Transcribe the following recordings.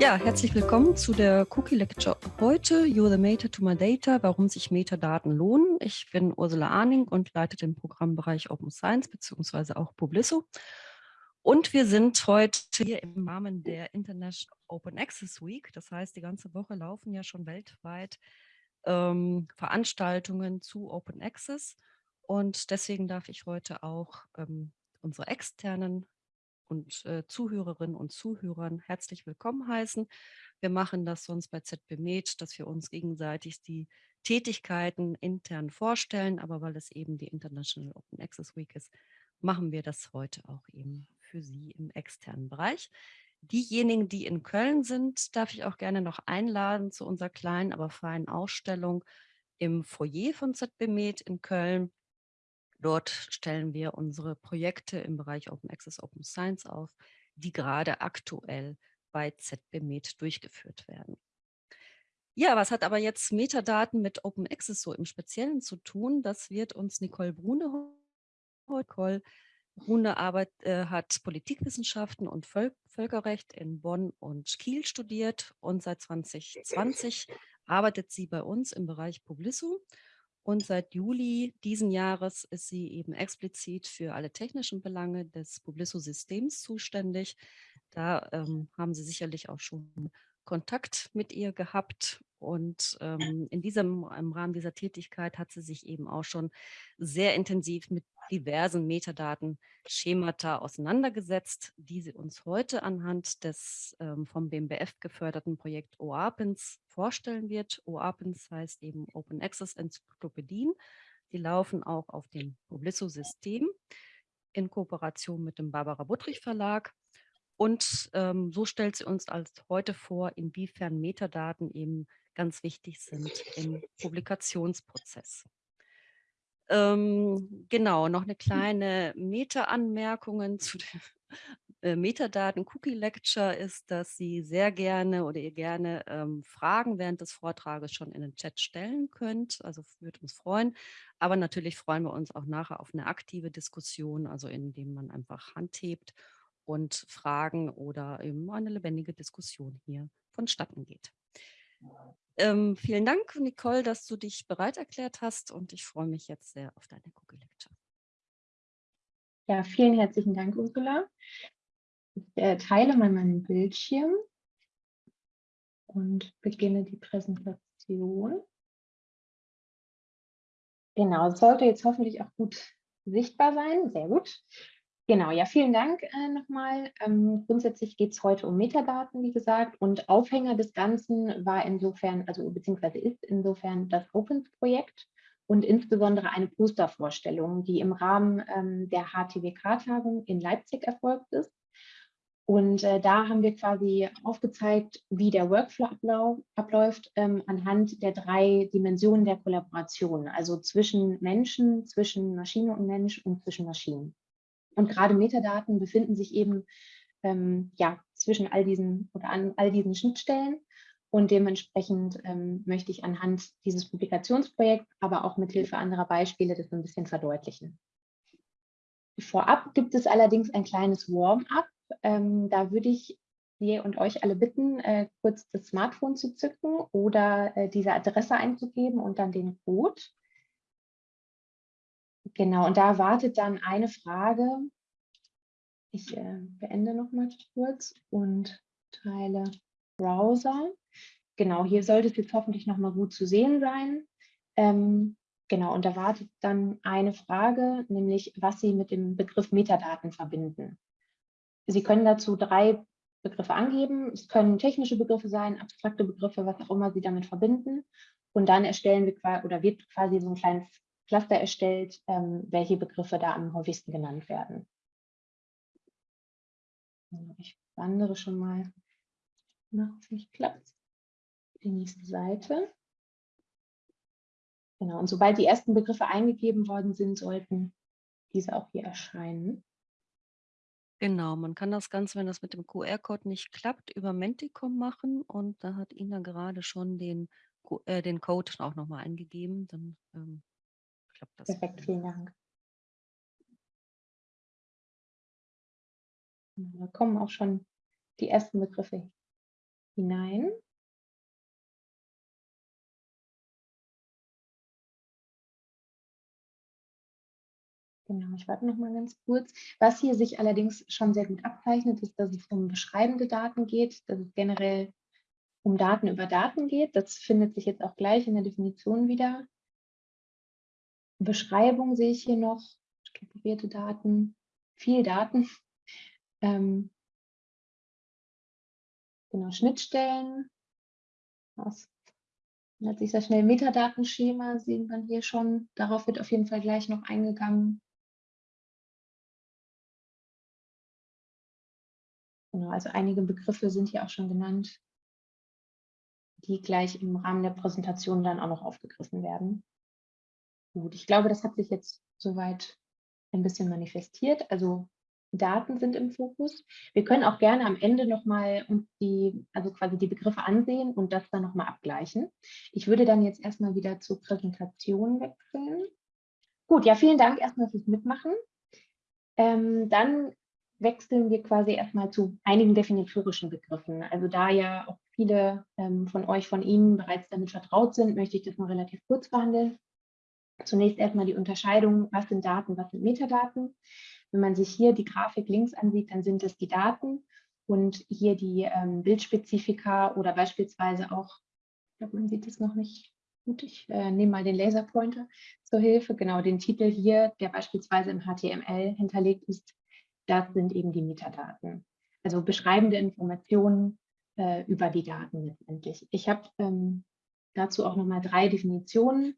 Ja, herzlich willkommen zu der Cookie Lecture heute. You're the Meta to my Data, warum sich Metadaten lohnen. Ich bin Ursula Arning und leite den Programmbereich Open Science bzw. auch Publisso. Und wir sind heute hier im Rahmen der International Open Access Week. Das heißt, die ganze Woche laufen ja schon weltweit ähm, Veranstaltungen zu Open Access. Und deswegen darf ich heute auch ähm, unsere externen und äh, Zuhörerinnen und Zuhörern herzlich willkommen heißen. Wir machen das sonst bei ZB Med, dass wir uns gegenseitig die Tätigkeiten intern vorstellen, aber weil es eben die International Open Access Week ist, machen wir das heute auch eben für Sie im externen Bereich. Diejenigen, die in Köln sind, darf ich auch gerne noch einladen zu unserer kleinen, aber feinen Ausstellung im Foyer von ZB Med in Köln. Dort stellen wir unsere Projekte im Bereich Open Access, Open Science auf, die gerade aktuell bei ZBMed durchgeführt werden. Ja, was hat aber jetzt Metadaten mit Open Access so im Speziellen zu tun? Das wird uns Nicole Brune Nicole Brune Arbeit, äh, hat Politikwissenschaften und Völ Völkerrecht in Bonn und Kiel studiert und seit 2020 arbeitet sie bei uns im Bereich Publisso und seit Juli diesen Jahres ist sie eben explizit für alle technischen Belange des Publisso-Systems zuständig. Da ähm, haben Sie sicherlich auch schon Kontakt mit ihr gehabt. Und ähm, in diesem, im Rahmen dieser Tätigkeit hat sie sich eben auch schon sehr intensiv mit diversen Metadaten, Schemata auseinandergesetzt, die sie uns heute anhand des ähm, vom BMBF geförderten Projekt OAPENS vorstellen wird. OAPENS heißt eben Open Access Enzyklopädien. Die laufen auch auf dem Publisso-System in Kooperation mit dem Barbara Buttrich Verlag. Und ähm, so stellt sie uns als heute vor, inwiefern Metadaten eben ganz wichtig sind im Publikationsprozess. Ähm, genau, noch eine kleine Meta-Anmerkungen zu den äh, Metadaten Cookie Lecture ist, dass Sie sehr gerne oder ihr gerne ähm, Fragen während des Vortrages schon in den Chat stellen könnt. Also würde uns freuen. Aber natürlich freuen wir uns auch nachher auf eine aktive Diskussion, also indem man einfach Hand hebt und Fragen oder eben eine lebendige Diskussion hier vonstatten geht. Ähm, vielen Dank, Nicole, dass du dich bereit erklärt hast und ich freue mich jetzt sehr auf deine Google Lecture. Ja, vielen herzlichen Dank, Ursula. Ich äh, teile mal meinen Bildschirm und beginne die Präsentation. Genau, es sollte jetzt hoffentlich auch gut sichtbar sein. Sehr gut. Genau, ja, vielen Dank äh, nochmal. Ähm, grundsätzlich geht es heute um Metadaten, wie gesagt, und Aufhänger des Ganzen war insofern, also beziehungsweise ist insofern das Opens-Projekt und insbesondere eine Postervorstellung, die im Rahmen ähm, der HTWK-Tagung in Leipzig erfolgt ist. Und äh, da haben wir quasi aufgezeigt, wie der Workflow abläuft ähm, anhand der drei Dimensionen der Kollaboration, also zwischen Menschen, zwischen Maschine und Mensch und zwischen Maschinen. Und gerade Metadaten befinden sich eben ähm, ja, zwischen all diesen oder an all diesen Schnittstellen. Und dementsprechend ähm, möchte ich anhand dieses Publikationsprojekts, aber auch mit Hilfe anderer Beispiele das ein bisschen verdeutlichen. Vorab gibt es allerdings ein kleines Warm-up. Ähm, da würde ich Sie und euch alle bitten, äh, kurz das Smartphone zu zücken oder äh, diese Adresse einzugeben und dann den Code. Genau, und da wartet dann eine Frage. Ich äh, beende noch mal kurz und teile Browser. Genau, hier sollte es jetzt hoffentlich noch mal gut zu sehen sein. Ähm, genau, und da wartet dann eine Frage, nämlich was Sie mit dem Begriff Metadaten verbinden. Sie können dazu drei Begriffe angeben. Es können technische Begriffe sein, abstrakte Begriffe, was auch immer Sie damit verbinden. Und dann erstellen wir oder wird quasi so ein kleines Cluster erstellt, ähm, welche Begriffe da am häufigsten genannt werden. Ich wandere schon mal nach, nicht klappt, die nächste Seite. Genau, und sobald die ersten Begriffe eingegeben worden sind, sollten diese auch hier erscheinen. Genau, man kann das Ganze, wenn das mit dem QR-Code nicht klappt, über Menticom machen und da hat Ina gerade schon den, äh, den Code auch nochmal eingegeben. Dann ähm, klappt das. Perfekt, vielen Dank. Da kommen auch schon die ersten Begriffe hinein. Genau, ich warte noch mal ganz kurz. Was hier sich allerdings schon sehr gut abzeichnet, ist, dass es um beschreibende Daten geht, dass es generell um Daten über Daten geht. Das findet sich jetzt auch gleich in der Definition wieder. Beschreibung sehe ich hier noch, strukturierte Daten, viel Daten. Ähm, genau, Schnittstellen. Was hat sich sehr schnell Metadatenschema, sehen wir hier schon. Darauf wird auf jeden Fall gleich noch eingegangen. Genau, also einige Begriffe sind hier auch schon genannt, die gleich im Rahmen der Präsentation dann auch noch aufgegriffen werden. Gut, ich glaube, das hat sich jetzt soweit ein bisschen manifestiert. Also Daten sind im Fokus. Wir können auch gerne am Ende nochmal uns die, also quasi die Begriffe ansehen und das dann nochmal abgleichen. Ich würde dann jetzt erstmal wieder zur Präsentation wechseln. Gut, ja, vielen Dank erstmal fürs Mitmachen. Ähm, dann wechseln wir quasi erstmal zu einigen definitorischen Begriffen. Also da ja auch viele ähm, von euch, von Ihnen bereits damit vertraut sind, möchte ich das mal relativ kurz behandeln. Zunächst erstmal die Unterscheidung, was sind Daten, was sind Metadaten. Wenn man sich hier die Grafik links ansieht, dann sind es die Daten und hier die ähm, Bildspezifika oder beispielsweise auch, ich glaube, man sieht es noch nicht gut, ich äh, nehme mal den Laserpointer zur Hilfe, genau den Titel hier, der beispielsweise im HTML hinterlegt ist, das sind eben die Metadaten. Also beschreibende Informationen äh, über die Daten letztendlich. Ich habe ähm, dazu auch nochmal drei Definitionen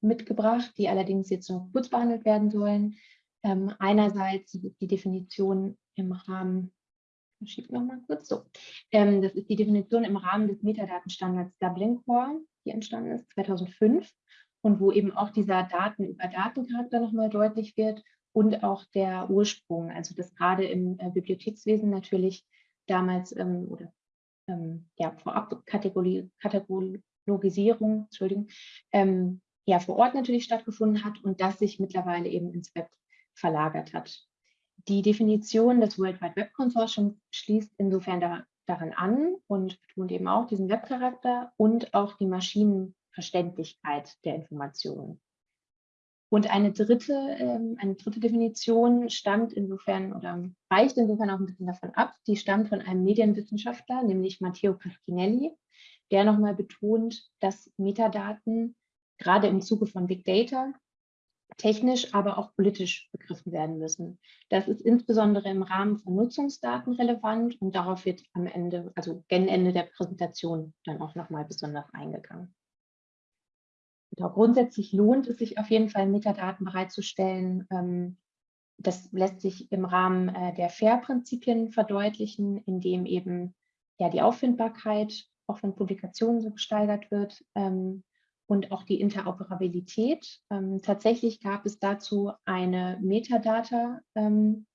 mitgebracht, die allerdings jetzt noch kurz behandelt werden sollen. Ähm, einerseits die Definition im Rahmen, schieb noch mal kurz so, ähm, das ist die Definition im Rahmen des Metadatenstandards Dublin Core, die entstanden ist 2005 und wo eben auch dieser Daten über Datencharakter nochmal deutlich wird und auch der Ursprung, also dass gerade im äh, Bibliothekswesen natürlich damals ähm, oder ähm, ja, vorab Kategorie, Kategologisierung, Entschuldigung, ähm, ja, vor Ort natürlich stattgefunden hat und das sich mittlerweile eben ins Web verlagert hat. Die Definition des World Wide Web Consortiums schließt insofern da, daran an und betont eben auch diesen Webcharakter und auch die Maschinenverständlichkeit der Informationen. Und eine dritte, ähm, eine dritte Definition stammt insofern oder weicht insofern auch ein bisschen davon ab. Die stammt von einem Medienwissenschaftler, nämlich Matteo Pasquinelli, der nochmal betont, dass Metadaten gerade im Zuge von Big Data technisch, aber auch politisch begriffen werden müssen. Das ist insbesondere im Rahmen von Nutzungsdaten relevant und darauf wird am Ende, also gen Ende der Präsentation dann auch nochmal besonders eingegangen. Genau, grundsätzlich lohnt es sich auf jeden Fall, Metadaten bereitzustellen. Ähm, das lässt sich im Rahmen äh, der FAIR-Prinzipien verdeutlichen, indem eben ja, die Auffindbarkeit auch von Publikationen so gesteigert wird, ähm, und auch die Interoperabilität. Ähm, tatsächlich gab es dazu eine Metadata, ähm,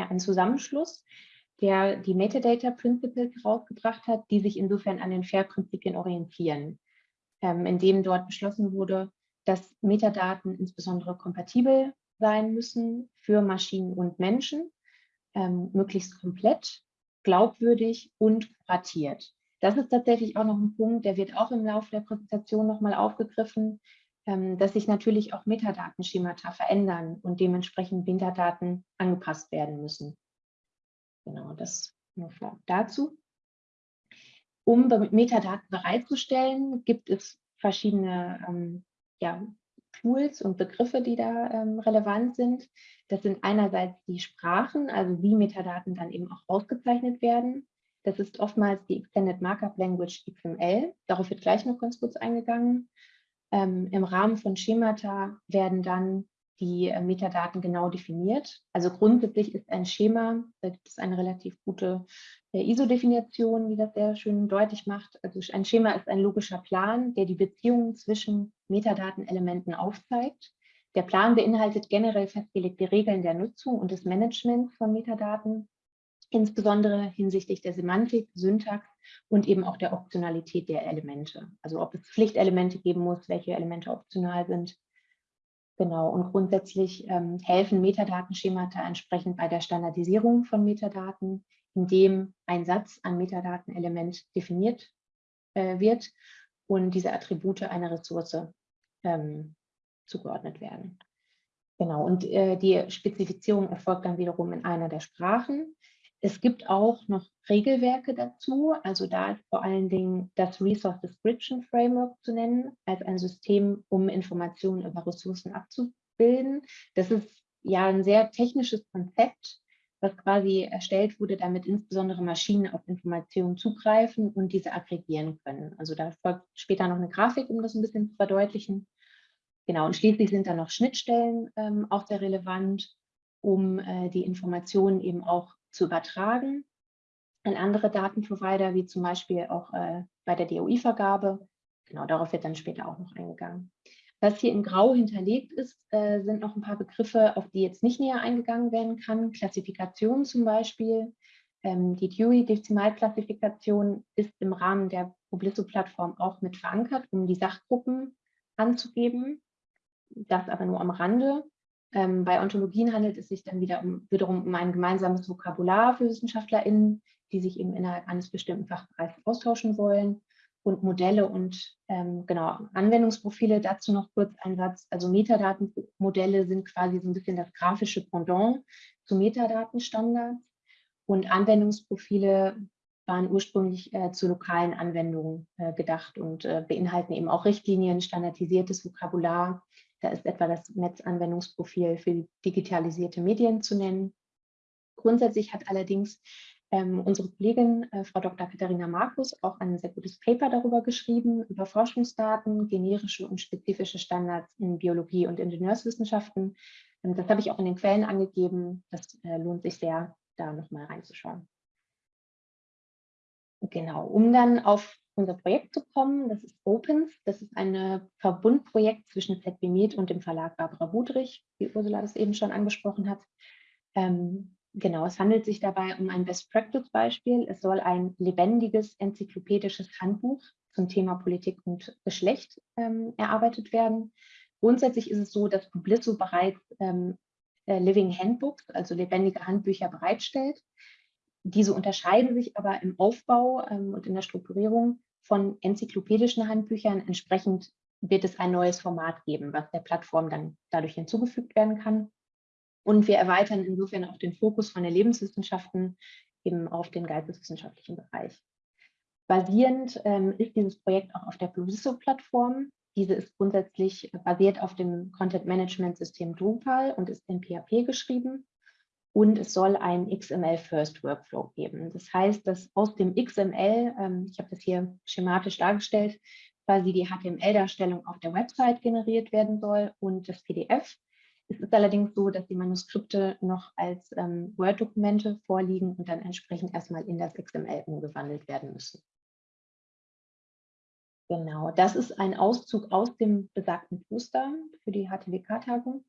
ja, einen Zusammenschluss, der die Metadata Principles herausgebracht hat, die sich insofern an den FAIR-Prinzipien orientieren, ähm, indem dort beschlossen wurde, dass Metadaten insbesondere kompatibel sein müssen für Maschinen und Menschen, ähm, möglichst komplett, glaubwürdig und kuratiert. Das ist tatsächlich auch noch ein Punkt, der wird auch im Laufe der Präsentation nochmal aufgegriffen, ähm, dass sich natürlich auch Metadatenschemata verändern und dementsprechend Metadaten angepasst werden müssen. Genau, das nur dazu. Um Metadaten bereitzustellen, gibt es verschiedene ähm, ja, Tools und Begriffe, die da ähm, relevant sind. Das sind einerseits die Sprachen, also wie Metadaten dann eben auch ausgezeichnet werden. Das ist oftmals die Extended Markup Language XML. Darauf wird gleich noch ganz kurz eingegangen. Ähm, Im Rahmen von Schemata werden dann die äh, Metadaten genau definiert. Also grundsätzlich ist ein Schema, da gibt es eine relativ gute äh, ISO-Definition, die das sehr schön deutlich macht. Also ein Schema ist ein logischer Plan, der die Beziehungen zwischen Metadatenelementen aufzeigt. Der Plan beinhaltet generell festgelegte Regeln der Nutzung und des Managements von Metadaten insbesondere hinsichtlich der Semantik, Syntax und eben auch der Optionalität der Elemente. Also ob es Pflichtelemente geben muss, welche Elemente optional sind. Genau, und grundsätzlich ähm, helfen Metadatenschemata entsprechend bei der Standardisierung von Metadaten, in dem ein Satz an Metadatenelement definiert äh, wird und diese Attribute einer Ressource ähm, zugeordnet werden. Genau, und äh, die Spezifizierung erfolgt dann wiederum in einer der Sprachen. Es gibt auch noch Regelwerke dazu, also da ist vor allen Dingen das Resource Description Framework zu nennen, als ein System, um Informationen über Ressourcen abzubilden. Das ist ja ein sehr technisches Konzept, was quasi erstellt wurde, damit insbesondere Maschinen auf Informationen zugreifen und diese aggregieren können. Also da folgt später noch eine Grafik, um das ein bisschen zu verdeutlichen. Genau, und schließlich sind da noch Schnittstellen ähm, auch sehr relevant, um äh, die Informationen eben auch zu übertragen an andere Datenprovider, wie zum Beispiel auch äh, bei der DOI-Vergabe. Genau, darauf wird dann später auch noch eingegangen. Was hier in Grau hinterlegt ist, äh, sind noch ein paar Begriffe, auf die jetzt nicht näher eingegangen werden kann. Klassifikation zum Beispiel. Ähm, die Dewey-Dezimalklassifikation ist im Rahmen der Publisso-Plattform auch mit verankert, um die Sachgruppen anzugeben. Das aber nur am Rande. Ähm, bei Ontologien handelt es sich dann wieder um, wiederum um ein gemeinsames Vokabular für WissenschaftlerInnen, die sich eben innerhalb eines bestimmten Fachbereichs austauschen wollen und Modelle und ähm, genau Anwendungsprofile. Dazu noch kurz ein Satz. Also Metadatenmodelle sind quasi so ein bisschen das grafische Pendant zu Metadatenstandards und Anwendungsprofile waren ursprünglich äh, zu lokalen Anwendungen äh, gedacht und äh, beinhalten eben auch Richtlinien, standardisiertes Vokabular, da ist etwa das Netzanwendungsprofil für digitalisierte Medien zu nennen. Grundsätzlich hat allerdings ähm, unsere Kollegin, äh, Frau Dr. Katharina Markus, auch ein sehr gutes Paper darüber geschrieben, über Forschungsdaten, generische und spezifische Standards in Biologie und Ingenieurswissenschaften. Ähm, das habe ich auch in den Quellen angegeben. Das äh, lohnt sich sehr, da nochmal reinzuschauen. Genau, um dann auf unser Projekt zu kommen. Das ist Opens. Das ist ein Verbundprojekt zwischen ZBMed und dem Verlag Barbara Budrich, wie Ursula das eben schon angesprochen hat. Ähm, genau, es handelt sich dabei um ein Best-Practice-Beispiel. Es soll ein lebendiges enzyklopädisches Handbuch zum Thema Politik und Geschlecht ähm, erarbeitet werden. Grundsätzlich ist es so, dass Publisso bereits ähm, äh, Living Handbooks, also lebendige Handbücher bereitstellt. Diese unterscheiden sich aber im Aufbau ähm, und in der Strukturierung von enzyklopädischen Handbüchern. Entsprechend wird es ein neues Format geben, was der Plattform dann dadurch hinzugefügt werden kann. Und wir erweitern insofern auch den Fokus von der Lebenswissenschaften eben auf den geisteswissenschaftlichen Bereich. Basierend ähm, ist dieses Projekt auch auf der Plusisso-Plattform. Diese ist grundsätzlich basiert auf dem Content-Management-System Drupal und ist in PHP geschrieben und es soll einen XML-First-Workflow geben. Das heißt, dass aus dem XML, ähm, ich habe das hier schematisch dargestellt, quasi die HTML-Darstellung auf der Website generiert werden soll und das PDF. Es ist allerdings so, dass die Manuskripte noch als ähm, Word-Dokumente vorliegen und dann entsprechend erstmal in das XML umgewandelt werden müssen. Genau, das ist ein Auszug aus dem besagten Poster für die HTWK-Tagung.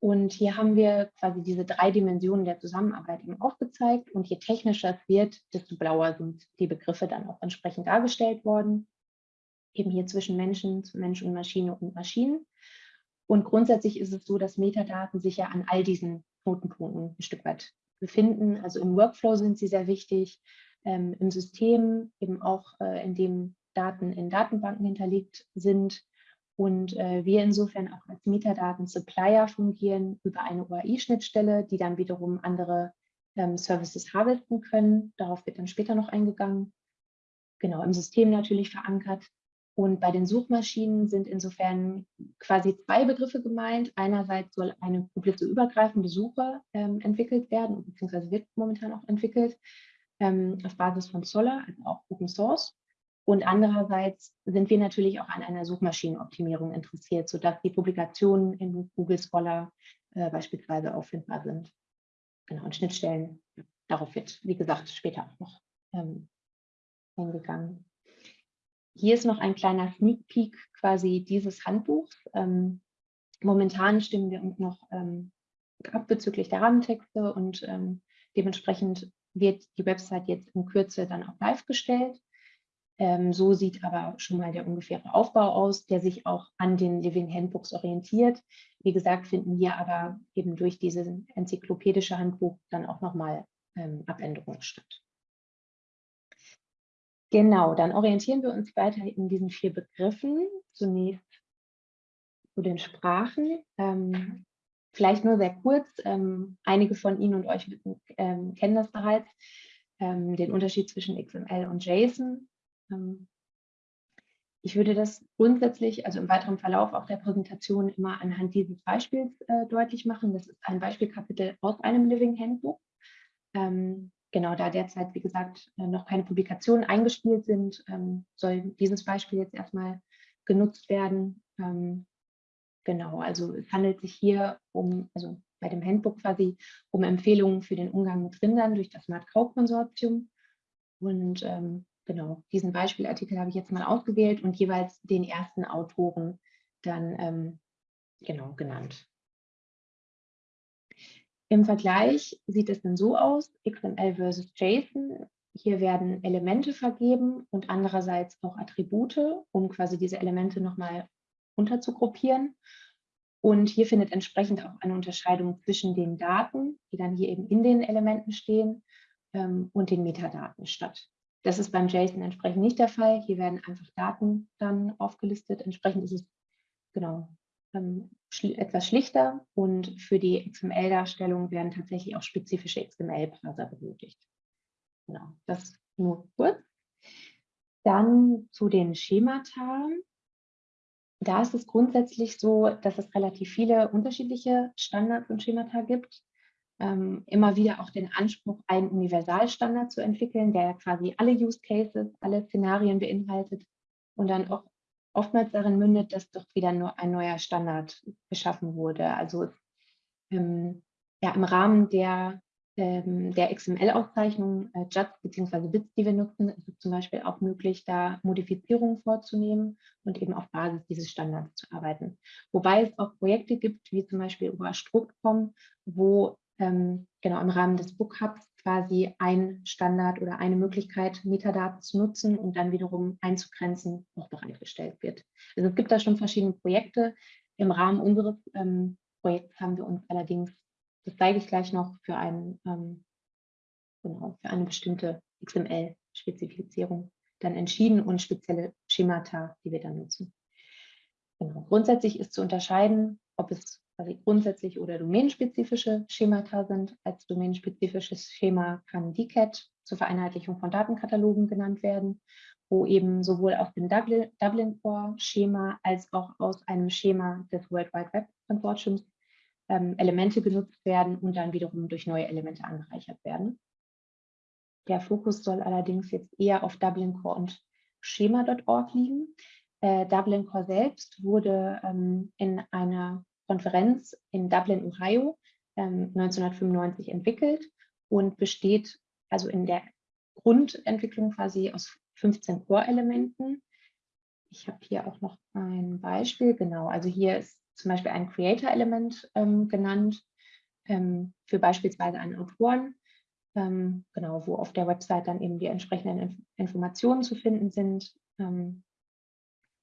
Und hier haben wir quasi diese drei Dimensionen der Zusammenarbeit eben aufgezeigt. Und je technischer es wird, desto blauer sind die Begriffe dann auch entsprechend dargestellt worden. Eben hier zwischen Menschen, Mensch und Maschine und Maschinen. Und grundsätzlich ist es so, dass Metadaten sich ja an all diesen Knotenpunkten ein Stück weit befinden. Also im Workflow sind sie sehr wichtig, ähm, im System eben auch, äh, in dem Daten in Datenbanken hinterlegt sind und äh, wir insofern auch als Metadaten-Supplier fungieren über eine OAI-Schnittstelle, die dann wiederum andere ähm, Services harvesten können. Darauf wird dann später noch eingegangen. Genau, im System natürlich verankert. Und bei den Suchmaschinen sind insofern quasi zwei Begriffe gemeint. Einerseits soll eine übergreifende Suche ähm, entwickelt werden, beziehungsweise wird momentan auch entwickelt, ähm, auf Basis von Solar, also auch Open Source. Und andererseits sind wir natürlich auch an einer Suchmaschinenoptimierung interessiert, sodass die Publikationen in Google Scholar äh, beispielsweise auffindbar sind. Genau, und Schnittstellen, darauf wird, wie gesagt, später auch noch ähm, eingegangen. Hier ist noch ein kleiner Sneak Peek quasi dieses Handbuchs. Ähm, momentan stimmen wir uns noch ähm, ab bezüglich der Rahmentexte und ähm, dementsprechend wird die Website jetzt in Kürze dann auch live gestellt. Ähm, so sieht aber schon mal der ungefähre Aufbau aus, der sich auch an den Living Handbooks orientiert. Wie gesagt, finden wir aber eben durch dieses enzyklopädische Handbuch dann auch nochmal ähm, Abänderungen statt. Genau, dann orientieren wir uns weiter in diesen vier Begriffen. Zunächst zu den Sprachen. Ähm, vielleicht nur sehr kurz, ähm, einige von Ihnen und euch ähm, kennen das bereits, ähm, den Unterschied zwischen XML und JSON. Ähm, ich würde das grundsätzlich, also im weiteren Verlauf auch der Präsentation immer anhand dieses Beispiels äh, deutlich machen. Das ist ein Beispielkapitel aus einem Living Handbook. Ähm, genau, da derzeit, wie gesagt, äh, noch keine Publikationen eingespielt sind, ähm, soll dieses Beispiel jetzt erstmal genutzt werden. Ähm, genau, also es handelt sich hier um, also bei dem Handbook quasi, um Empfehlungen für den Umgang mit Rindern durch das Smart Cow Konsortium. Und ähm, genau, diesen Beispielartikel habe ich jetzt mal ausgewählt und jeweils den ersten Autoren dann ähm, genau genannt. Im Vergleich sieht es dann so aus, XML versus JSON. Hier werden Elemente vergeben und andererseits auch Attribute, um quasi diese Elemente nochmal unterzugruppieren. Und hier findet entsprechend auch eine Unterscheidung zwischen den Daten, die dann hier eben in den Elementen stehen, ähm, und den Metadaten statt. Das ist beim JSON entsprechend nicht der Fall. Hier werden einfach Daten dann aufgelistet. Entsprechend ist es genau ähm, schli etwas schlichter und für die XML-Darstellung werden tatsächlich auch spezifische XML-Parser benötigt. Genau, das nur kurz. Dann zu den Schemata. Da ist es grundsätzlich so, dass es relativ viele unterschiedliche Standards und Schemata gibt ähm, immer wieder auch den Anspruch, einen Universalstandard zu entwickeln, der quasi alle Use Cases, alle Szenarien beinhaltet und dann auch oftmals darin mündet, dass doch wieder nur ein neuer Standard geschaffen wurde. Also ähm, ja, im Rahmen der, ähm, der XML-Auszeichnung äh, JUTs bzw. Bits, die wir nutzen, ist es zum Beispiel auch möglich, da Modifizierungen vorzunehmen und eben auf Basis dieses Standards zu arbeiten. Wobei es auch Projekte gibt, wie zum Beispiel über Struct.com, wo ähm, genau im Rahmen des Book Hubs quasi ein Standard oder eine Möglichkeit, Metadaten zu nutzen und dann wiederum einzugrenzen, noch bereitgestellt wird. Also es gibt da schon verschiedene Projekte. Im Rahmen unseres ähm, Projekts haben wir uns allerdings, das zeige ich gleich noch, für, ein, ähm, genau, für eine bestimmte XML-Spezifizierung dann entschieden und spezielle Schemata, die wir dann nutzen. Genau. Grundsätzlich ist zu unterscheiden, ob es quasi grundsätzlich oder domänenspezifische Schemata sind. Als domänenspezifisches Schema kann DCAT zur Vereinheitlichung von Datenkatalogen genannt werden, wo eben sowohl aus dem Dublin Core Schema als auch aus einem Schema des World Wide Web Consortiums ähm, Elemente genutzt werden und dann wiederum durch neue Elemente angereichert werden. Der Fokus soll allerdings jetzt eher auf Dublin Core und Schema.org liegen. Äh, Dublin Core selbst wurde ähm, in einer Konferenz in Dublin, Ohio, ähm, 1995 entwickelt und besteht also in der Grundentwicklung quasi aus 15 Core-Elementen. Ich habe hier auch noch ein Beispiel, genau, also hier ist zum Beispiel ein Creator-Element ähm, genannt ähm, für beispielsweise einen Autoren, ähm, genau, wo auf der Website dann eben die entsprechenden Inf Informationen zu finden sind. Ähm,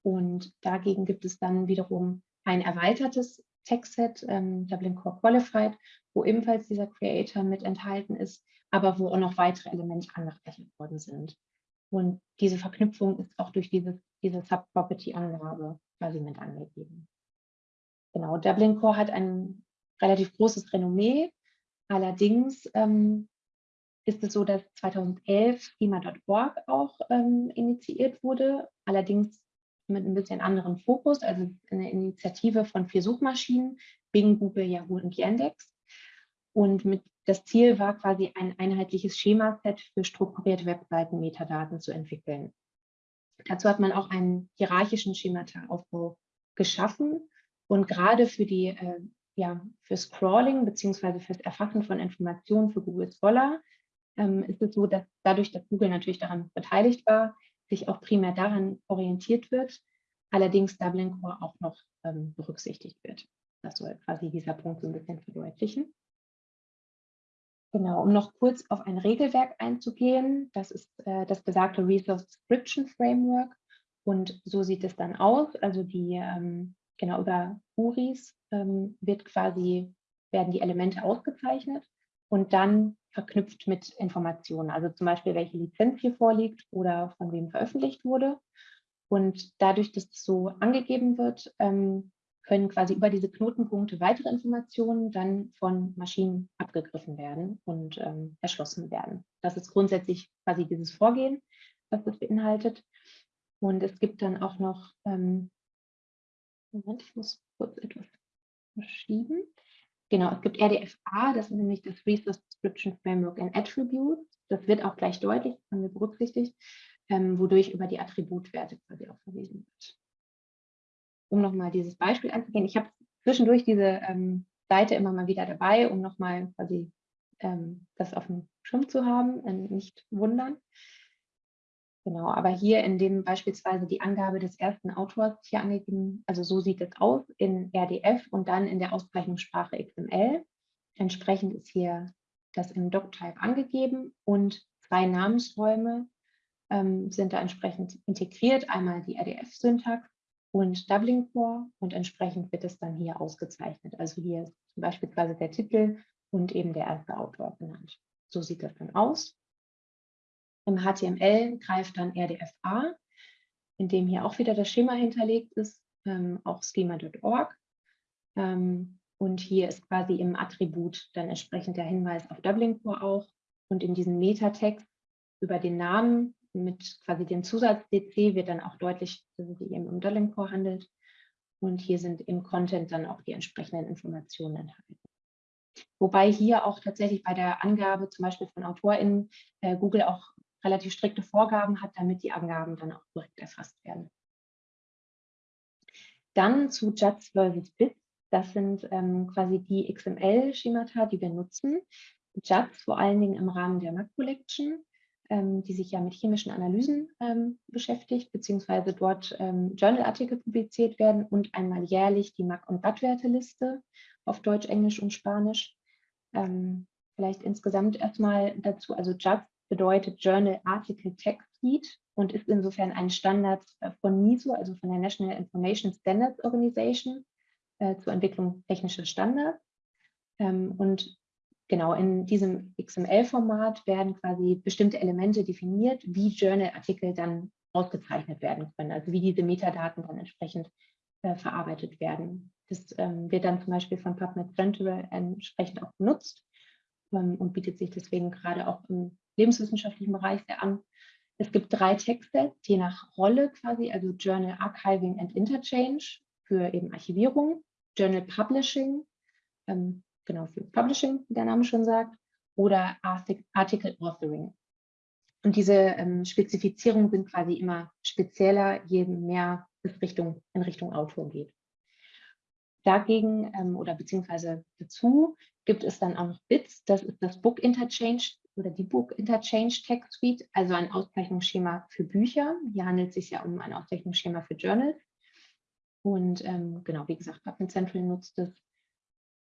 und dagegen gibt es dann wiederum ein erweitertes Textset, ähm, Dublin Core Qualified, wo ebenfalls dieser Creator mit enthalten ist, aber wo auch noch weitere Elemente angerechnet worden sind. Und diese Verknüpfung ist auch durch dieses, diese Subproperty-Angabe quasi mit angegeben. Genau, Dublin Core hat ein relativ großes Renommee. Allerdings ähm, ist es so, dass 2011 schema.org auch ähm, initiiert wurde. Allerdings mit ein bisschen anderem Fokus, also eine Initiative von vier Suchmaschinen, Bing, Google, Yahoo und Yandex. Und mit, das Ziel war quasi ein einheitliches Schemaset für strukturierte Webseiten-Metadaten zu entwickeln. Dazu hat man auch einen hierarchischen Schemataaufbau geschaffen und gerade für die äh, ja, für Scrolling beziehungsweise fürs Erfassen von Informationen für Google Scholar ähm, ist es so, dass dadurch, dass Google natürlich daran beteiligt war, sich auch primär daran orientiert wird, allerdings Dublin Core auch noch ähm, berücksichtigt wird. Das soll quasi dieser Punkt so ein bisschen verdeutlichen. Genau, um noch kurz auf ein Regelwerk einzugehen, das ist äh, das besagte Resource Description Framework und so sieht es dann aus. Also die, ähm, genau über URIs ähm, wird quasi, werden die Elemente ausgezeichnet und dann verknüpft mit Informationen, also zum Beispiel, welche Lizenz hier vorliegt oder von wem veröffentlicht wurde. Und dadurch, dass es so angegeben wird, ähm, können quasi über diese Knotenpunkte weitere Informationen dann von Maschinen abgegriffen werden und ähm, erschlossen werden. Das ist grundsätzlich quasi dieses Vorgehen, was das beinhaltet. Und es gibt dann auch noch, ähm, Moment, ich muss kurz etwas verschieben. Genau, es gibt RDFA, das ist nämlich das Resource Description Framework and Attributes. Das wird auch gleich deutlich, haben wir berücksichtigt, ähm, wodurch über die Attributwerte quasi auch verwiesen wird um nochmal dieses Beispiel anzugehen. Ich habe zwischendurch diese ähm, Seite immer mal wieder dabei, um nochmal quasi ähm, das auf dem Schirm zu haben, äh, nicht wundern. Genau, aber hier in dem beispielsweise die Angabe des ersten Autors hier angegeben, also so sieht es aus in RDF und dann in der Auszeichnungssprache XML. Entsprechend ist hier das im Doctype angegeben und zwei Namensräume ähm, sind da entsprechend integriert. Einmal die RDF-Syntax und Dublin Core und entsprechend wird es dann hier ausgezeichnet. Also hier ist beispielsweise der Titel und eben der erste Autor genannt. So sieht das dann aus. Im HTML greift dann RDFA, in dem hier auch wieder das Schema hinterlegt ist, ähm, auch schema.org. Ähm, und hier ist quasi im Attribut dann entsprechend der Hinweis auf Dublin Core auch. Und in diesem Metatext über den Namen mit quasi dem Zusatz DC wird dann auch deutlich, dass es sich eben um Dolling Core handelt. Und hier sind im Content dann auch die entsprechenden Informationen enthalten. Wobei hier auch tatsächlich bei der Angabe zum Beispiel von AutorInnen äh, Google auch relativ strikte Vorgaben hat, damit die Angaben dann auch korrekt erfasst werden. Dann zu JATS versus Bits. Das sind ähm, quasi die XML-Schemata, die wir nutzen. JATS vor allen Dingen im Rahmen der Mac Collection ähm, die sich ja mit chemischen Analysen ähm, beschäftigt, beziehungsweise dort ähm, Journalartikel publiziert werden und einmal jährlich die Mac- und Wattwerteliste auf Deutsch, Englisch und Spanisch. Ähm, vielleicht insgesamt erstmal dazu, also JATS bedeutet Journal Article Text Suite und ist insofern ein Standard äh, von NISO, also von der National Information Standards Organization äh, zur Entwicklung technischer Standards. Ähm, und genau in diesem XML-Format werden quasi bestimmte Elemente definiert, wie Journal-Artikel dann ausgezeichnet werden können, also wie diese Metadaten dann entsprechend äh, verarbeitet werden. Das ähm, wird dann zum Beispiel von PubMed Central entsprechend auch benutzt ähm, und bietet sich deswegen gerade auch im lebenswissenschaftlichen Bereich sehr an. Es gibt drei Texte, je nach Rolle quasi, also Journal Archiving and Interchange für eben Archivierung, Journal Publishing, ähm, genau für Publishing, wie der Name schon sagt, oder Article Authoring. Und diese ähm, Spezifizierungen sind quasi immer spezieller, je mehr es Richtung, in Richtung Autor geht. Dagegen ähm, oder beziehungsweise dazu gibt es dann auch noch BITS, das ist das Book Interchange oder die Book Interchange Text Suite, also ein Auszeichnungsschema für Bücher. Hier handelt es sich ja um ein Auszeichnungsschema für Journals. Und ähm, genau, wie gesagt, PubMed Central nutzt es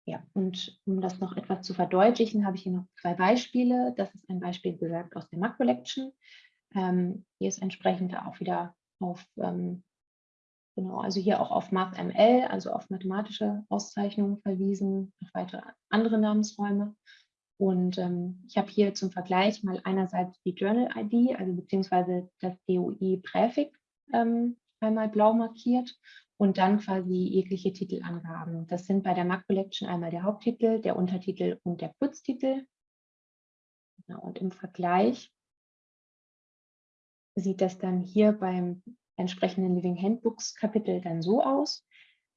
ja, und um das noch etwas zu verdeutlichen, habe ich hier noch zwei Beispiele. Das ist ein Beispiel, wie gesagt, aus der Mac Collection. Ähm, hier ist entsprechend auch wieder auf, ähm, genau, also hier auch auf MathML, also auf mathematische Auszeichnungen verwiesen, noch weitere andere Namensräume. Und ähm, ich habe hier zum Vergleich mal einerseits die Journal-ID, also beziehungsweise das DOI-Präfix ähm, einmal blau markiert und dann quasi jegliche Titelangaben. Das sind bei der Mac Collection einmal der Haupttitel, der Untertitel und der Kurztitel. Genau, und im Vergleich sieht das dann hier beim entsprechenden Living Handbooks Kapitel dann so aus.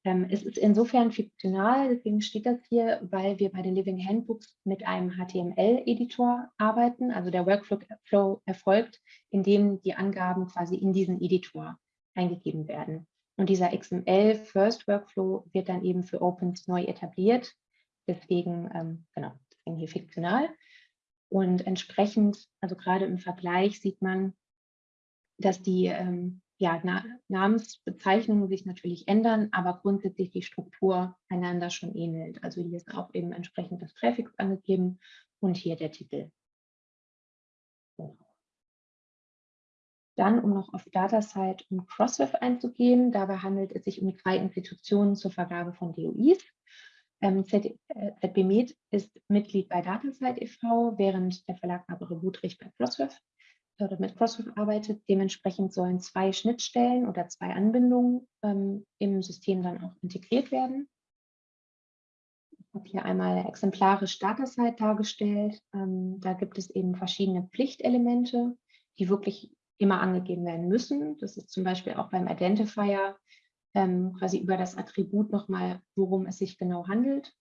Ähm, es ist insofern fiktional, deswegen steht das hier, weil wir bei den Living Handbooks mit einem HTML-Editor arbeiten. Also der Workflow erfolgt, indem die Angaben quasi in diesen Editor eingegeben werden. Und dieser XML First Workflow wird dann eben für Opens neu etabliert. Deswegen, ähm, genau, deswegen hier fiktional. Und entsprechend, also gerade im Vergleich sieht man, dass die ähm, ja, Na Namensbezeichnungen sich natürlich ändern, aber grundsätzlich die Struktur einander schon ähnelt. Also hier ist auch eben entsprechend das Präfix angegeben und hier der Titel. Genau. Dann, um noch auf DataSite und Crossref einzugehen, dabei handelt es sich um drei Institutionen zur Vergabe von DOIs. Ähm, ZBMed ist Mitglied bei DataSite e.V., während der Verlag Barbara Budrich bei Crossref oder mit Crossref arbeitet. Dementsprechend sollen zwei Schnittstellen oder zwei Anbindungen ähm, im System dann auch integriert werden. Ich habe hier einmal exemplarisch DataSite dargestellt. Ähm, da gibt es eben verschiedene Pflichtelemente, die wirklich immer angegeben werden müssen. Das ist zum Beispiel auch beim Identifier ähm, quasi über das Attribut nochmal, worum es sich genau handelt.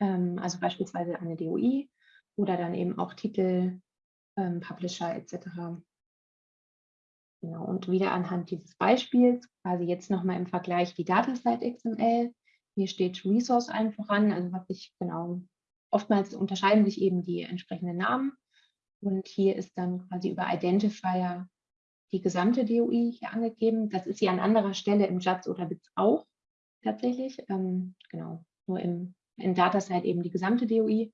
Ähm, also beispielsweise eine DOI oder dann eben auch Titel, ähm, Publisher etc. Genau, und wieder anhand dieses Beispiels, quasi jetzt nochmal im Vergleich die Datasite XML. Hier steht Resource allen voran, also was sich genau, oftmals unterscheiden sich eben die entsprechenden Namen. Und hier ist dann quasi über Identifier die gesamte DOI hier angegeben. Das ist hier an anderer Stelle im JATS oder BITS auch tatsächlich. Ähm, genau, nur im, in Datasite eben die gesamte DOI.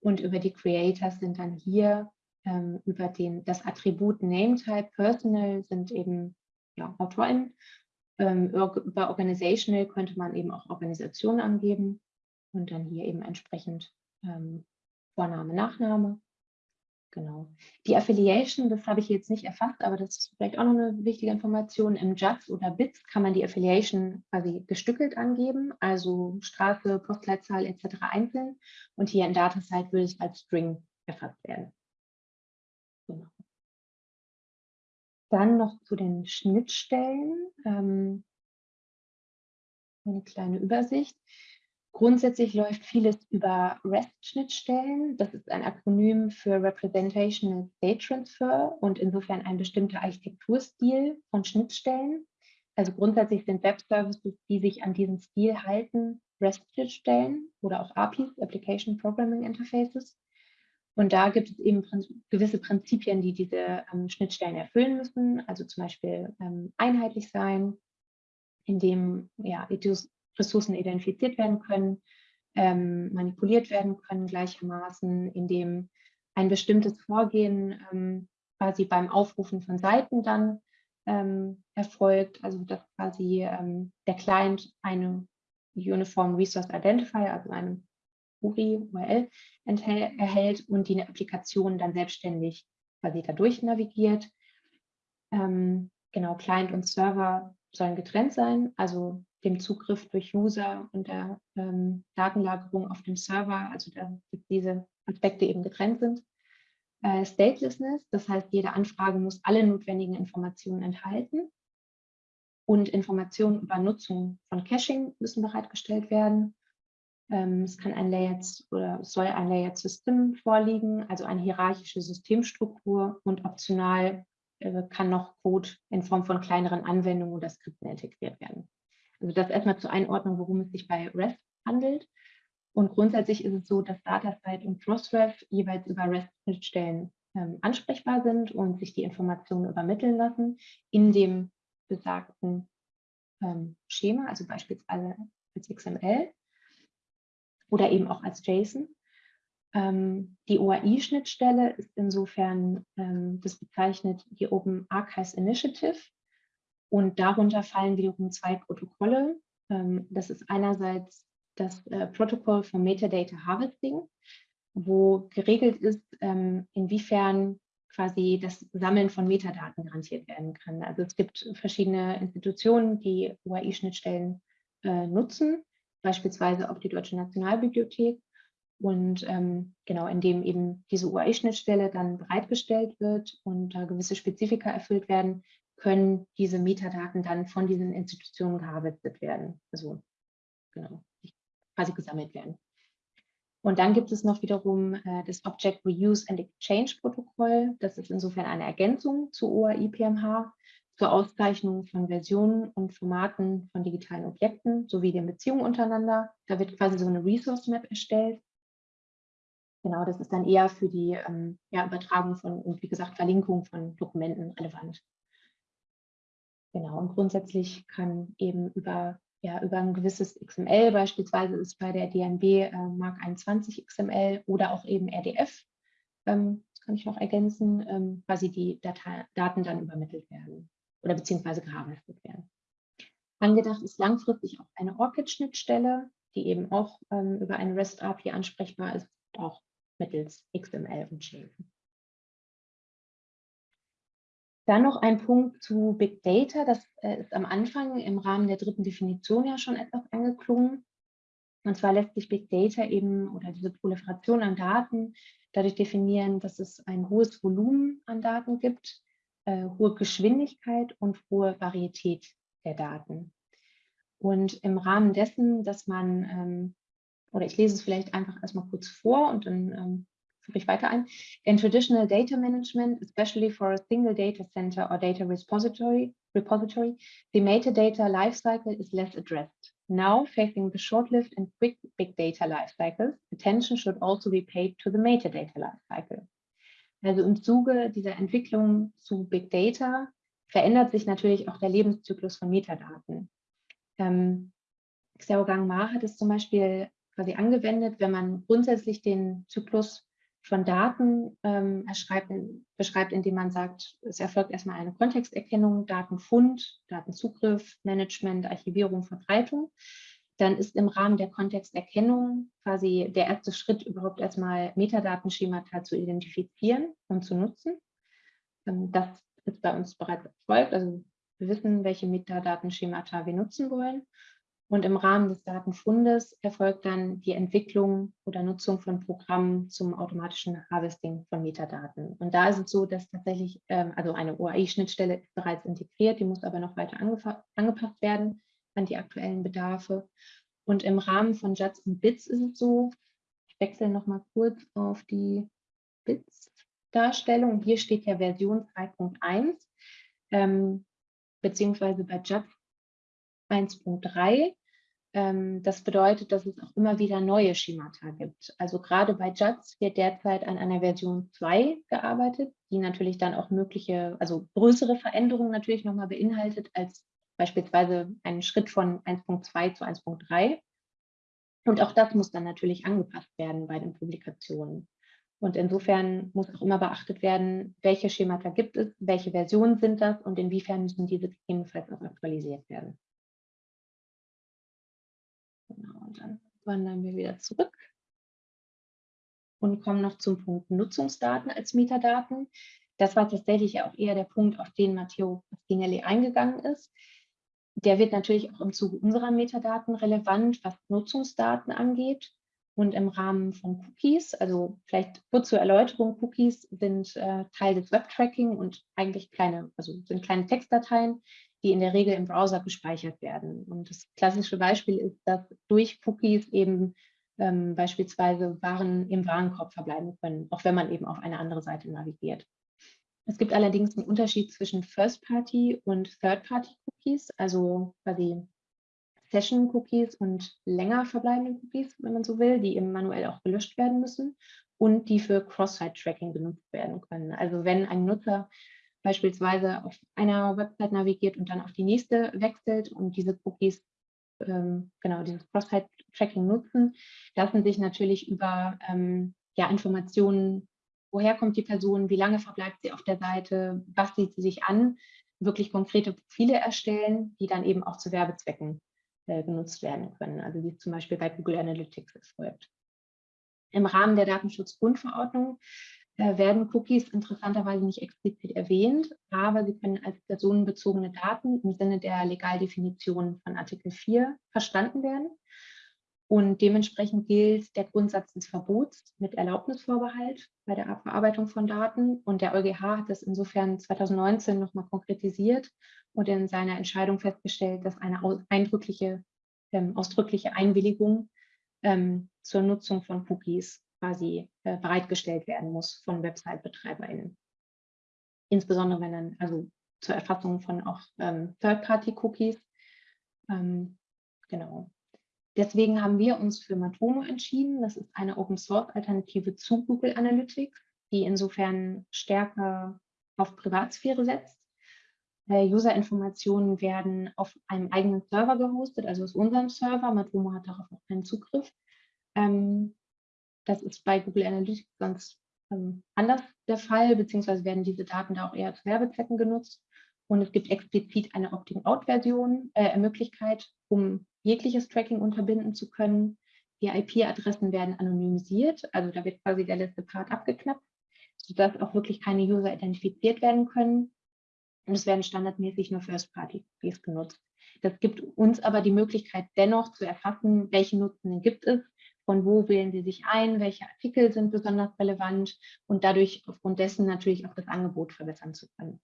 Und über die Creators sind dann hier ähm, über den, das Attribut Nametype Personal sind eben ja, AutorInnen. Ähm, über Organizational könnte man eben auch Organisation angeben und dann hier eben entsprechend ähm, Vorname, Nachname. Genau. Die Affiliation, das habe ich jetzt nicht erfasst, aber das ist vielleicht auch noch eine wichtige Information. Im JATS oder BITS kann man die Affiliation quasi gestückelt angeben, also Straße, Postleitzahl etc. einzeln. Und hier in DataSite würde es als String erfasst werden. Genau. Dann noch zu den Schnittstellen. Ähm, eine kleine Übersicht. Grundsätzlich läuft vieles über REST-Schnittstellen. Das ist ein Akronym für Representational State Transfer und insofern ein bestimmter Architekturstil von Schnittstellen. Also grundsätzlich sind Web-Services, die sich an diesen Stil halten, REST-Schnittstellen oder auch APIs, Application Programming Interfaces. Und da gibt es eben gewisse Prinzipien, die diese ähm, Schnittstellen erfüllen müssen. Also zum Beispiel ähm, einheitlich sein, indem ja, Ressourcen identifiziert werden können, ähm, manipuliert werden können gleichermaßen, indem ein bestimmtes Vorgehen ähm, quasi beim Aufrufen von Seiten dann ähm, erfolgt, also dass quasi ähm, der Client eine Uniform Resource Identifier, also eine URI, URL erhält und die Applikation dann selbstständig quasi dadurch navigiert. Ähm, genau, Client und Server sollen getrennt sein, also dem Zugriff durch User und der ähm, Datenlagerung auf dem Server, also dass diese Aspekte eben getrennt sind. Äh, Statelessness, das heißt, jede Anfrage muss alle notwendigen Informationen enthalten. Und Informationen über Nutzung von Caching müssen bereitgestellt werden. Ähm, es kann ein Layered oder soll ein Layered System vorliegen, also eine hierarchische Systemstruktur und optional äh, kann noch Code in Form von kleineren Anwendungen oder Skripten integriert werden. Also das erstmal zur Einordnung, worum es sich bei REST handelt. Und grundsätzlich ist es so, dass DataSite und Crossref jeweils über REST-Schnittstellen ähm, ansprechbar sind und sich die Informationen übermitteln lassen in dem besagten ähm, Schema, also beispielsweise als XML oder eben auch als JSON. Ähm, die OAI-Schnittstelle ist insofern, ähm, das bezeichnet die Open Archives Initiative und darunter fallen wiederum zwei Protokolle. Ähm, das ist einerseits das äh, Protokoll für Metadata Harvesting, wo geregelt ist, ähm, inwiefern quasi das Sammeln von Metadaten garantiert werden kann. Also es gibt verschiedene Institutionen, die UAI-Schnittstellen äh, nutzen, beispielsweise auch die Deutsche Nationalbibliothek. Und ähm, genau, indem eben diese UAI-Schnittstelle dann bereitgestellt wird und da gewisse Spezifika erfüllt werden, können diese Metadaten dann von diesen Institutionen gearbeitet werden. Also genau, quasi gesammelt werden. Und dann gibt es noch wiederum äh, das Object Reuse and Exchange Protokoll. Das ist insofern eine Ergänzung zu OAI-PMH zur Auszeichnung von Versionen und Formaten von digitalen Objekten sowie den Beziehungen untereinander. Da wird quasi so eine Resource Map erstellt. Genau, das ist dann eher für die ähm, ja, Übertragung von und wie gesagt Verlinkung von Dokumenten relevant. Genau, und grundsätzlich kann eben über, ja, über ein gewisses XML, beispielsweise ist bei der DNB äh, Mark 21 XML oder auch eben RDF, ähm, das kann ich noch ergänzen, ähm, quasi die Data Daten dann übermittelt werden oder beziehungsweise gearbeitet werden. Angedacht ist langfristig auch eine ORCID-Schnittstelle, die eben auch ähm, über eine REST API ansprechbar ist, auch mittels XML und JSON. Dann noch ein Punkt zu Big Data. Das äh, ist am Anfang im Rahmen der dritten Definition ja schon etwas angeklungen. Und zwar lässt sich Big Data eben oder diese Proliferation an Daten dadurch definieren, dass es ein hohes Volumen an Daten gibt, äh, hohe Geschwindigkeit und hohe Varietät der Daten. Und im Rahmen dessen, dass man, ähm, oder ich lese es vielleicht einfach erstmal kurz vor und dann ähm, führe ich weiter ein. In traditional data management, especially for a single data center or data repository, repository the metadata lifecycle is less addressed. Now, facing the short-lived and quick big data lifecycles, attention should also be paid to the metadata lifecycle. Also im Zuge dieser Entwicklung zu Big Data verändert sich natürlich auch der Lebenszyklus von Metadaten. Ähm, Xiaogang Ma hat es zum Beispiel quasi angewendet, wenn man grundsätzlich den Zyklus von Daten ähm, beschreibt, indem man sagt, es erfolgt erstmal eine Kontexterkennung, Datenfund, Datenzugriff, Management, Archivierung, Verbreitung. Dann ist im Rahmen der Kontexterkennung quasi der erste Schritt überhaupt erstmal Metadatenschemata zu identifizieren und zu nutzen. Ähm, das ist bei uns bereits erfolgt. Also wir wissen, welche Metadatenschemata wir nutzen wollen. Und im Rahmen des Datenfundes erfolgt dann die Entwicklung oder Nutzung von Programmen zum automatischen Harvesting von Metadaten. Und da ist es so, dass tatsächlich, ähm, also eine OAI-Schnittstelle ist bereits integriert, die muss aber noch weiter angepasst werden an die aktuellen Bedarfe. Und im Rahmen von JATS und BITS ist es so, ich wechsle noch mal kurz auf die BITS-Darstellung. Hier steht ja Version 2.1, ähm, beziehungsweise bei JATS 1.3 ähm, das bedeutet, dass es auch immer wieder neue Schemata gibt. Also gerade bei JATS wird derzeit an einer Version 2 gearbeitet, die natürlich dann auch mögliche, also größere Veränderungen natürlich nochmal beinhaltet als beispielsweise einen Schritt von 1.2 zu 1.3. Und auch das muss dann natürlich angepasst werden bei den Publikationen. Und insofern muss auch immer beachtet werden, welche Schemata gibt es, welche Versionen sind das und inwiefern müssen diese gegebenenfalls auch aktualisiert werden. Genau, und dann wandern wir wieder zurück und kommen noch zum Punkt Nutzungsdaten als Metadaten. Das war tatsächlich auch eher der Punkt, auf den Matteo Pasquinelli eingegangen ist. Der wird natürlich auch im Zuge unserer Metadaten relevant, was Nutzungsdaten angeht. Und im Rahmen von Cookies, also vielleicht kurz zur Erläuterung, Cookies sind äh, Teil des Webtracking und eigentlich kleine, also sind kleine Textdateien, die in der Regel im Browser gespeichert werden. Und das klassische Beispiel ist, dass durch Cookies eben ähm, beispielsweise Waren im Warenkorb verbleiben können, auch wenn man eben auf eine andere Seite navigiert. Es gibt allerdings einen Unterschied zwischen First-Party und Third-Party-Cookies, also quasi Session-Cookies und länger verbleibende Cookies, wenn man so will, die eben manuell auch gelöscht werden müssen und die für Cross-Site-Tracking genutzt werden können. Also wenn ein Nutzer beispielsweise auf einer Website navigiert und dann auf die nächste wechselt und diese Cookies, ähm, genau, dieses Cross-Site-Tracking nutzen, lassen sich natürlich über ähm, ja, Informationen, woher kommt die Person, wie lange verbleibt sie auf der Seite, was sieht sie sich an, wirklich konkrete Profile erstellen, die dann eben auch zu Werbezwecken äh, genutzt werden können. Also wie es zum Beispiel bei Google Analytics erfolgt. Im Rahmen der Datenschutzgrundverordnung äh, werden Cookies interessanterweise nicht explizit erwähnt, aber sie können als personenbezogene Daten im Sinne der Legaldefinition von Artikel 4 verstanden werden. Und dementsprechend gilt der Grundsatz des Verbots mit Erlaubnisvorbehalt bei der Verarbeitung von Daten. Und der EuGH hat das insofern 2019 nochmal konkretisiert und in seiner Entscheidung festgestellt, dass eine eindrückliche, ähm, ausdrückliche Einwilligung ähm, zur Nutzung von Cookies quasi äh, bereitgestellt werden muss von Website-BetreiberInnen. Insbesondere wenn dann, also zur Erfassung von auch ähm, Third-Party-Cookies. Ähm, genau. Deswegen haben wir uns für Matomo entschieden. Das ist eine Open-Source-Alternative zu Google Analytics, die insofern stärker auf Privatsphäre setzt. Äh, User-Informationen werden auf einem eigenen Server gehostet, also aus unserem Server. Matomo hat darauf auch keinen Zugriff. Ähm, das ist bei Google Analytics sonst ähm, anders der Fall, beziehungsweise werden diese Daten da auch eher zu Werbezwecken genutzt. Und es gibt explizit eine Opting-out-Version, äh, Möglichkeit, um jegliches Tracking unterbinden zu können. Die IP-Adressen werden anonymisiert, also da wird quasi der letzte Part abgeknappt, sodass auch wirklich keine User identifiziert werden können. Und es werden standardmäßig nur First-Party-Cookies genutzt. Das gibt uns aber die Möglichkeit, dennoch zu erfassen, welche Nutzungen gibt es, von wo wählen sie sich ein, welche Artikel sind besonders relevant und dadurch aufgrund dessen natürlich auch das Angebot verbessern zu können.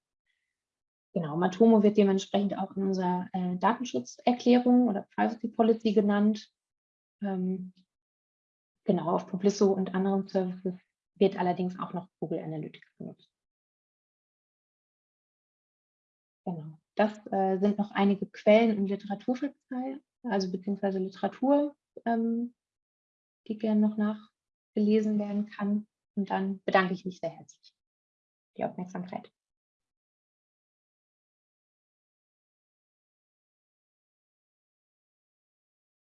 Genau, Matomo wird dementsprechend auch in unserer äh, Datenschutzerklärung oder Privacy Policy genannt. Ähm, genau, auf Publisso und anderen Services wird allerdings auch noch Google Analytics genutzt. Genau, das äh, sind noch einige Quellen im Literaturverzeichnis, also beziehungsweise Literatur, ähm, die gerne noch nachgelesen werden kann. Und dann bedanke ich mich sehr herzlich für die Aufmerksamkeit.